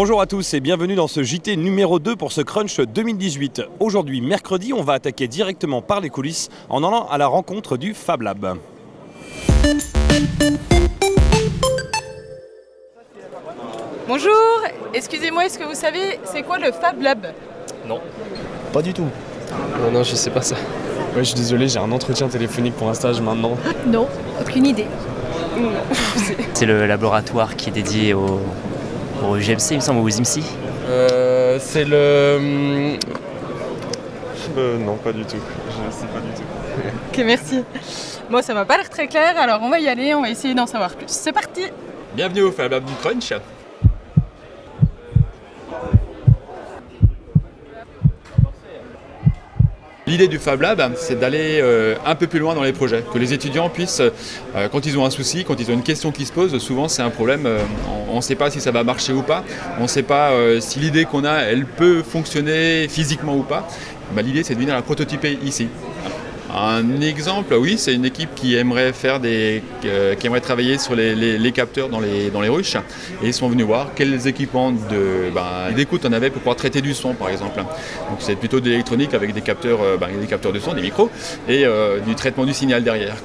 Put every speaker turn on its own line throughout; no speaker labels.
Bonjour à tous et bienvenue dans ce JT numéro 2 pour ce Crunch 2018. Aujourd'hui, mercredi, on va attaquer directement par les coulisses en allant à la rencontre du Fab Lab.
Bonjour, excusez-moi, est-ce que vous savez c'est quoi le Fab Lab?
Non.
Pas du tout.
Non, non, je sais pas ça.
Ouais, je suis désolé, j'ai un entretien téléphonique pour un stage maintenant.
Non, aucune idée.
C'est le laboratoire qui est dédié au, au GMC, il me semble, ou aux IMSI.
Euh, c'est le. hum,
Euh, non, pas du tout. Je sais pas du tout.
Ok, merci. Bon, ça m'a pas l'air très clair, alors on va y aller, on va essayer d'en savoir plus. C'est parti
Bienvenue au Fab Lab du Crunch. L'idée du Fab Lab, c'est d'aller euh, un peu plus loin dans les projets, que les étudiants puissent, euh, quand ils ont un souci, quand ils ont une question qui se pose, souvent c'est un problème, euh, on ne sait pas si ça va marcher ou pas, on ne sait pas si l'idée qu'on a, elle peut fonctionner physiquement ou pas. Bah, L'idée c'est de venir la prototyper ici. Un exemple, oui, c'est une équipe qui aimerait faire des, euh, qui aimerait travailler sur les, capteurs dans les, ruches et ils sont venus voir quels équipements de, ben, d'écoute on avait pour pouvoir traiter du son par exemple. Donc c'est plutôt de l'électronique avec des capteurs, euh, ben, des capteurs de son, des micros et euh, du traitement du signal derrière.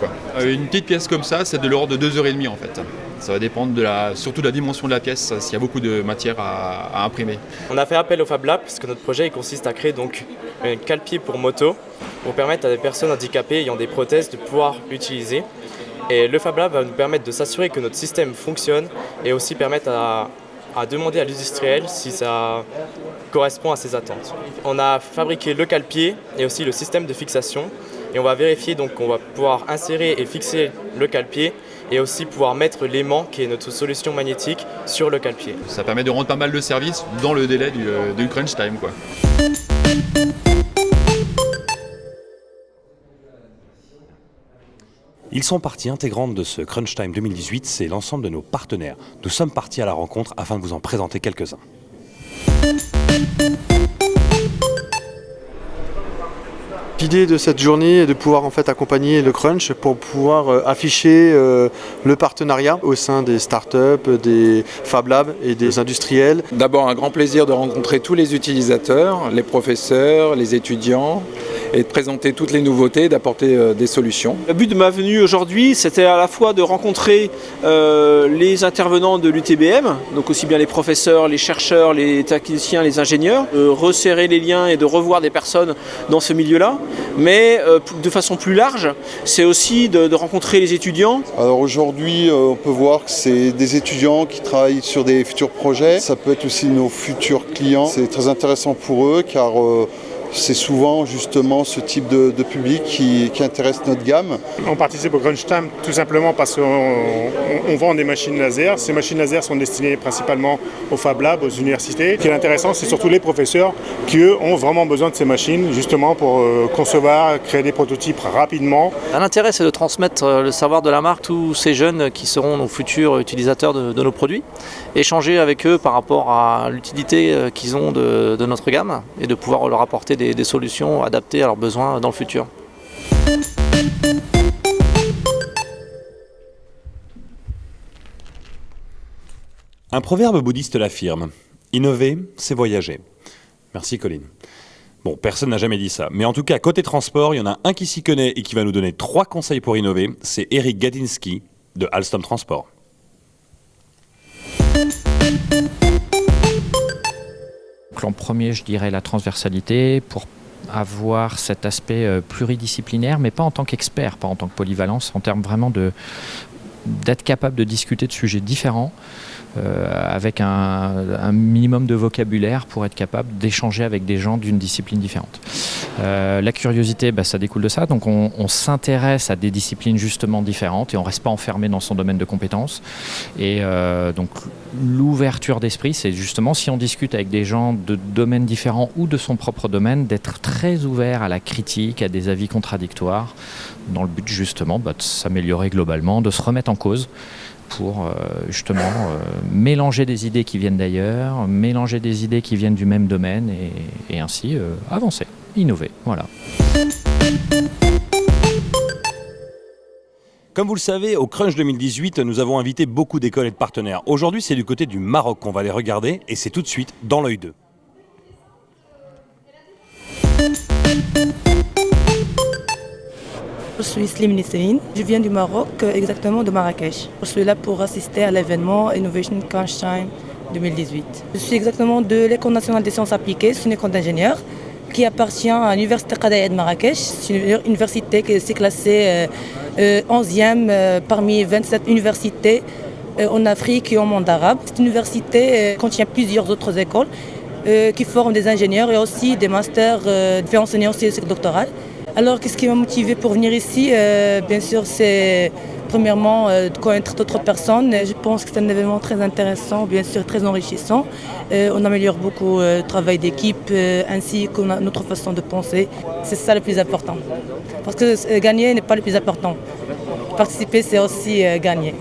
Une petite pièce comme ça, c'est de l'ordre de 2h30 en fait. Ça va dépendre de la, surtout de la dimension de la pièce, s'il y a beaucoup de matière à, imprimer.
On a fait appel au Fab Lab parce que notre projet consiste à créer donc un cale-pied pour moto pour permettre à des personnes handicapées ayant des prothèses de pouvoir l'utiliser. Et le Fab Lab va nous permettre de s'assurer que notre système fonctionne et aussi permettre à, à demander à l'industriel si ça correspond à ses attentes. On a fabriqué le cale-pied et aussi le système de fixation et on va vérifier donc qu'on va pouvoir insérer et fixer le cale-pied et aussi pouvoir mettre l'aimant qui est notre solution magnétique sur le cale-pied.
Ça permet de rendre pas mal de services dans le délai du, euh, du crunch time. Quoi.
Ils sont partie intégrante de ce Crunch Time 2018, c'est l'ensemble de nos partenaires. Nous sommes partis à la rencontre afin de vous en présenter quelques-uns.
L'idée de cette journée est de pouvoir en fait accompagner le crunch pour pouvoir euh, afficher euh, le partenariat au sein des startups, des Fab Labs et des industriels.
D'abord un grand plaisir de rencontrer tous les utilisateurs, les professeurs, les étudiants et de présenter toutes les nouveautés, d'apporter euh, des solutions.
Le but de ma venue aujourd'hui, c'était à la fois de rencontrer euh, les intervenants de l'UTBM, donc aussi bien les professeurs, les chercheurs, les techniciens, les ingénieurs, de resserrer les liens et de revoir des personnes dans ce milieu-là. Mais euh, de façon plus large, c'est aussi de, de rencontrer les étudiants.
Alors aujourd'hui, euh, on peut voir que c'est des étudiants qui travaillent sur des futurs projets. Ça peut être aussi nos futurs clients. C'est très intéressant pour eux car euh, c'est souvent justement ce type de, de public qui, qui intéresse notre gamme.
On participe au Crunch Time tout simplement parce qu'on on- on vend des machines laser. Ces machines laser sont destinées principalement aux Fab Labs, aux universités. Ce qui est intéressant, c'est surtout les professeurs qui, eux, ont vraiment besoin de ces machines justement pour euh, concevoir, créer des prototypes rapidement.
L'intérêt, c'est de transmettre euh, le savoir de la marque, tous ces jeunes qui seront nos futurs utilisateurs de, de nos produits, échanger avec eux par rapport à l'utilité euh, qu'ils ont de, de notre gamme et de pouvoir leur apporter des, des solutions adaptées à leurs besoins dans le futur.
Un proverbe bouddhiste l'affirme Innover, c'est voyager. Merci Colline. Bon, personne n'a jamais dit ça. Mais en tout cas, côté transport, il y en a un qui s'y connaît et qui va nous donner trois conseils pour innover. C'est Eric Gadinsky de Alstom Transport.
En premier, je dirais la transversalité pour avoir cet aspect euh, pluridisciplinaire, mais pas en tant qu'expert, pas en tant que polyvalence, en termes vraiment de d'être capable de discuter de sujets différents euh, avec un, minimum de vocabulaire pour être capable d'échanger avec des gens d'une discipline différente. Euh, la curiosité, bah, ça découle de ça. Donc on, on s'intéresse à des disciplines justement différentes et on reste pas enfermé dans son domaine de compétences. Et donc l'ouverture d'esprit, c'est justement si on discute avec des gens de domaines différents ou de son propre domaine, d'être très ouvert à la critique, à des avis contradictoires, dans le but justement bah, de s'améliorer globalement, de se remettre en cause pour euh, justement euh, mélanger des idées qui viennent d'ailleurs, mélanger des idées qui viennent du même domaine et, ainsi euh, avancer, innover. Voilà.
Comme vous le savez, au Crunch 2018, nous avons invité beaucoup d'écoles et de partenaires. Aujourd'hui, c'est du côté du Maroc qu'on va les regarder et c'est tout de suite dans l'œil 2.
Je suis Slim Nisserine, je viens du Maroc, exactement de Marrakech. Je suis là pour assister à l'événement Innovation Crunch Time 2018. Je suis exactement de l'École nationale des sciences appliquées, c'est une école d'ingénieurs qui appartient à l'Université Qadaya de Marrakech. C'est une université qui s'est classée euh, 11e euh, parmi 27 universités euh, en Afrique et au monde arabe. Cette université euh, contient plusieurs autres écoles euh, qui forment des ingénieurs et aussi des masters, euh, fait enseigner aussi le cycle doctoral. Alors qu'est-ce qui m'a motivé pour venir ici? Euh, Bien sûr c'est premièrement euh, de connaître d'autres personnes. Je pense que c'est un événement très intéressant, bien sûr très enrichissant. Euh, on améliore beaucoup le travail d'équipe ainsi que no- notre façon de penser. C'est ça le plus important. Parce que gagner n'est pas le plus important. Participer c'est aussi gagner.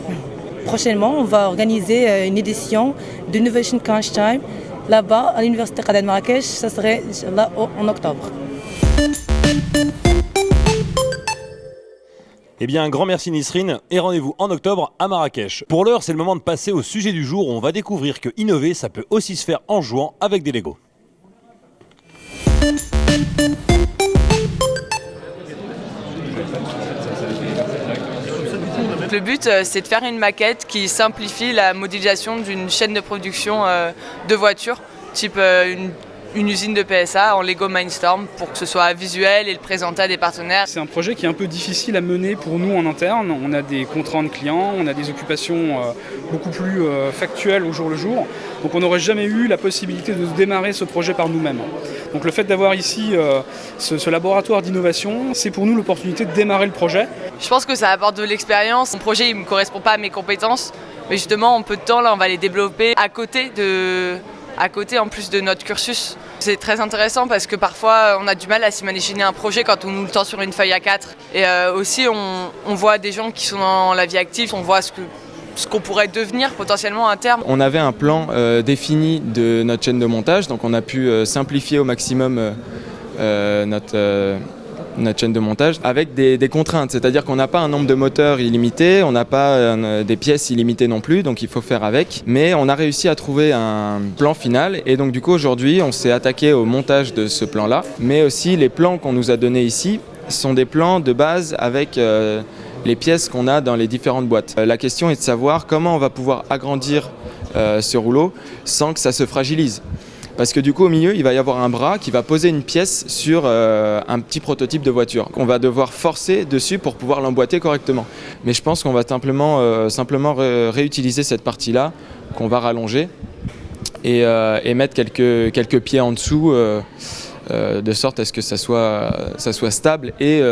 Prochainement, on va organiser une édition de Innovation Crunch Time là-bas à l'Université de Marrakech. Ça serait là en octobre.
Eh bien, un grand merci Nisrine et rendez-vous en octobre à Marrakech. Pour l'heure, c'est le moment de passer au sujet du jour où on va découvrir que innover, ça peut aussi se faire en jouant avec des Lego.
Le but, euh, c'est de faire une maquette qui simplifie la modélisation d'une chaîne de production euh, de voitures, type euh, une, une usine de PSA en Lego Mindstorm, pour que ce soit visuel et le présenter à des partenaires.
C'est un projet qui est un peu difficile à mener pour nous en interne. On a des contraintes clients, on a des occupations euh, beaucoup plus euh, factuelles au jour le jour. Donc on n'aurait jamais eu la possibilité de démarrer ce projet par nous-mêmes. Donc le fait d'avoir ici euh, ce, ce laboratoire d'innovation, c'est pour nous l'opportunité de démarrer le projet.
Je pense que ça apporte de l'expérience. Mon projet, il ne me correspond pas à mes compétences, mais justement, en peu de temps, là, on va les développer à côté de à côté en plus de notre cursus. C'est très intéressant parce que parfois on a du mal à s'imaginer un projet quand on nous le tend sur une feuille A4. Et euh, aussi on, voit des gens qui sont dans la vie active, on voit ce que ce qu'on pourrait devenir potentiellement à terme.
On avait un plan euh, défini de notre chaîne de montage, donc on a pu euh, simplifier au maximum notre, notre chaîne de montage avec des, contraintes, c'est-à-dire qu'on n'a pas un nombre de moteurs illimité, on n'a pas euh, des pièces illimitées non plus, donc il faut faire avec. Mais on a réussi à trouver un plan final et donc du coup aujourd'hui on s'est attaqué au montage de ce plan-là, mais aussi les plans qu'on nous a donnés ici sont des plans de base avec euh, les pièces qu'on a dans les différentes boîtes. Euh, la question est de savoir comment on va pouvoir agrandir ce rouleau sans que ça se fragilise. Parce que du coup au milieu il va y avoir un bras qui va poser une pièce sur euh, un petit prototype de voiture qu'on va devoir forcer dessus pour pouvoir l'emboîter correctement. Mais je pense qu'on va simplement, euh, simplement ré- réutiliser cette partie-là qu'on va rallonger et, euh, et mettre quelques, quelques pieds en dessous de sorte à ce que ça soit, ça soit stable et,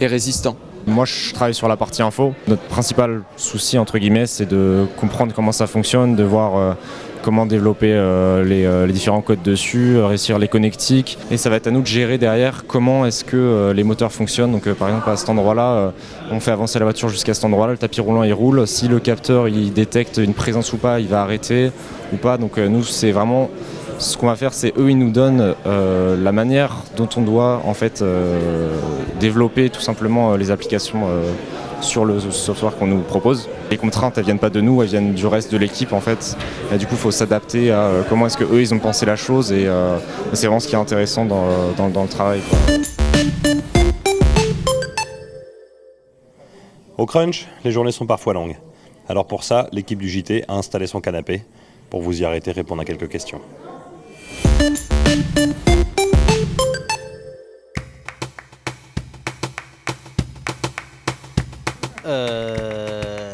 résistant.
Moi, je travaille sur la partie info. Notre principal souci, entre guillemets, c'est de comprendre comment ça fonctionne, de voir comment développer euh, les, euh, les différents codes dessus, euh, réussir les connectiques. Et ça va être à nous de gérer derrière comment est-ce que les moteurs fonctionnent. Donc, par exemple, à cet endroit-là, on fait avancer la voiture jusqu'à cet endroit-là, le tapis roulant il roule. Si le capteur il détecte une présence ou pas, il va arrêter ou pas. Donc, nous, c'est vraiment ce qu'on va faire, c'est eux, ils nous donnent la manière dont on doit en fait développer tout simplement les applications sur le software qu'on nous propose. Les contraintes, elles viennent pas de nous, elles viennent du reste de l'équipe en fait. Et du coup, il faut s'adapter à euh, comment est-ce que eux, ils ont pensé la chose et euh, c'est vraiment ce qui est intéressant dans, dans- dans le travail.
Au Crunch, les journées sont parfois longues. Alors pour ça, l'équipe du JT a installé son canapé pour vous y arrêter répondre à quelques questions.
Euh...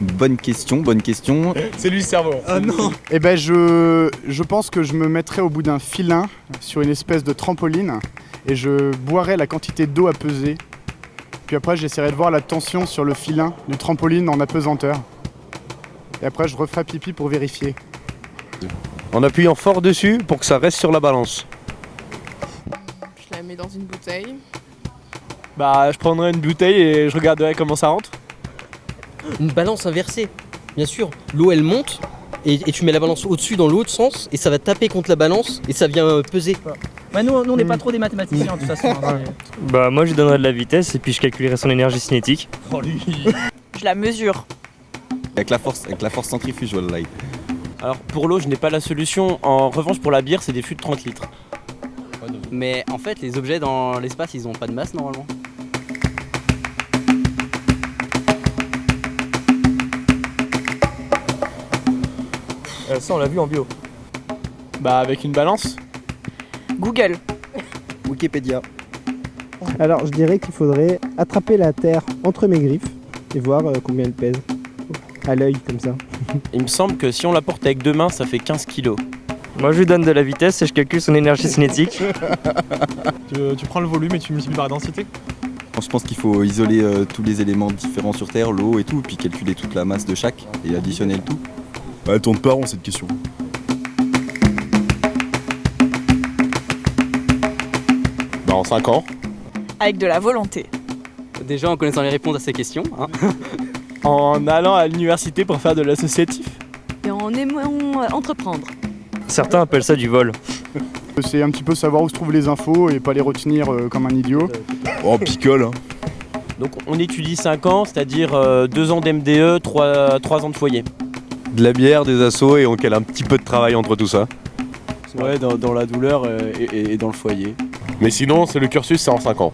Bonne question, bonne question.
C'est lui le cerveau.
Ah non
Eh ben je, je pense que je me mettrais au bout d'un filin sur une espèce de trampoline et je boirais la quantité d'eau à peser. Puis après j'essaierai de voir la tension sur le filin du trampoline en apesanteur. Et après je referai pipi pour vérifier.
En appuyant fort dessus pour que ça reste sur la balance.
Je la mets dans une bouteille.
Bah, je prendrais une bouteille et je regarderais comment ça rentre.
Une balance inversée, bien sûr. L'eau elle monte et, et tu mets la balance au-dessus dans l'autre sens et ça va taper contre la balance et ça vient euh, peser.
Ouais, nous, nous, on n'est pas trop des mathématiciens de toute façon. hein,
Bah moi je lui donnerais de la vitesse et puis je calculerais son énergie cinétique.
Je la mesure.
Avec la force, avec la force centrifuge, wallahi.
Alors pour l'eau, je n'ai pas la solution. En revanche, pour la bière, c'est des fûts de 30 litres.
Mais en fait, les objets dans l'espace, ils ont pas de masse normalement.
Euh, ça, on l'a vu en bio. Bah, avec une balance
Google.
Wikipédia. Alors, je dirais qu'il faudrait attraper la Terre entre mes griffes et voir euh, combien elle pèse. À l'œil, comme ça.
Il me semble que si on la porte avec deux mains, ça fait 15 kilos.
Moi je lui donne de la vitesse et je calcule son énergie cinétique.
tu, tu prends le volume et tu multiplies par la densité?
Je pense qu'il faut isoler euh, tous les éléments différents sur Terre, l'eau et tout, puis calculer toute la masse de chaque et additionner le tout.
Bah, elle tourne pas rond cette question.
Bah, en 5 ans.
Avec de la volonté.
Déjà en connaissant les réponses à ces questions. hein.
En allant à l'université pour faire de l'associatif.
Et en aimant euh, entreprendre.
Certains appellent ça du vol.
C'est un petit peu savoir où se trouvent les infos et pas les retenir euh, comme un idiot.
Oh, picole, hein.
Donc on étudie 5 ans, c'est-à-dire 2 ans d'MDE, 3, ans de foyer.
De la bière, des assos et on cale un petit peu de travail entre tout ça.
Ouais, dans, dans la douleur euh, et, et- et dans le foyer.
Mais sinon, c'est le cursus, c'est en 5 ans.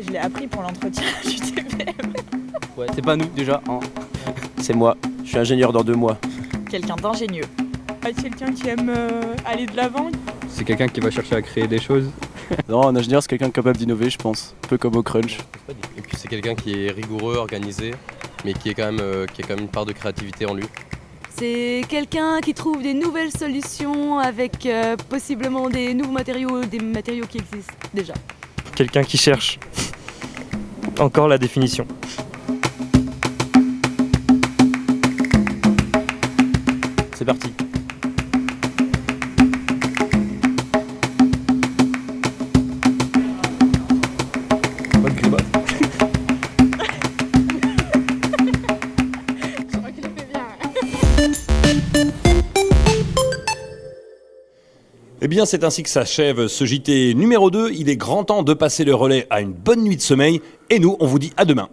Je l'ai appris pour l'entretien du TPM.
Ouais, c'est pas nous déjà. hein. C'est moi, je suis ingénieur dans deux mois.
Quelqu'un d'ingénieux. Quelqu'un qui aime euh, aller de l'avant.
C'est quelqu'un qui va chercher à créer des choses.
Non, un ingénieur, c'est quelqu'un capable d'innover, je pense. Un peu comme au crunch.
Et puis c'est quelqu'un qui est rigoureux, organisé, mais qui, est quand même, euh, qui a quand même une part de créativité en lui.
C'est quelqu'un qui trouve des nouvelles solutions avec euh, possiblement des nouveaux matériaux, des matériaux qui existent déjà.
Quelqu'un qui cherche. Encore la définition.
C'est parti.
Eh bien, c'est ainsi que s'achève ce JT numéro 2. Il est grand temps de passer le relais à une bonne nuit de sommeil. Et nous, on vous dit à demain.